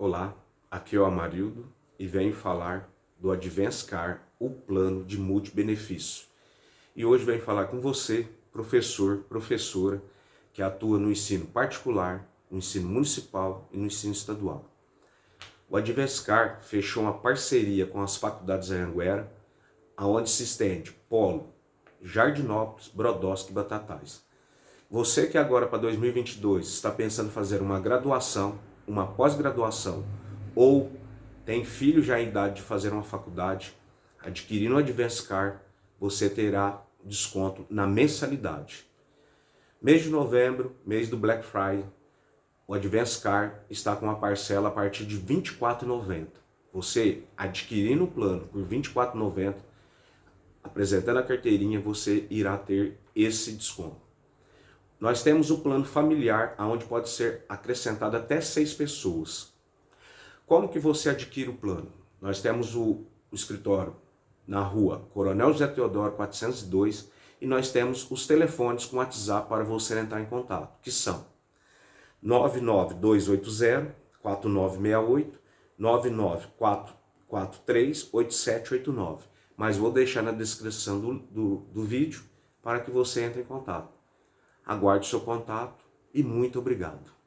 Olá, aqui é o Amarildo e venho falar do Advance Car, o plano de multibenefício. E hoje venho falar com você, professor, professora, que atua no ensino particular, no ensino municipal e no ensino estadual. O Advance Car fechou uma parceria com as faculdades Anhanguera, aonde se estende Polo, Jardinópolis, Brodowski e Batatais. Você que agora para 2022 está pensando em fazer uma graduação, uma pós-graduação ou tem filho já em idade de fazer uma faculdade, adquirindo o Advance Car, você terá desconto na mensalidade. Mês de novembro, mês do Black Friday, o Advance Car está com uma parcela a partir de R$ 24,90. Você adquirindo o plano por R$ 24,90, apresentando a carteirinha, você irá ter esse desconto. Nós temos o plano familiar, onde pode ser acrescentado até seis pessoas. Como que você adquire o plano? Nós temos o, o escritório na rua Coronel José Teodoro 402 e nós temos os telefones com WhatsApp para você entrar em contato, que são 99280 4968 99443 8789. Mas vou deixar na descrição do, do, do vídeo para que você entre em contato. Aguarde seu contato e muito obrigado.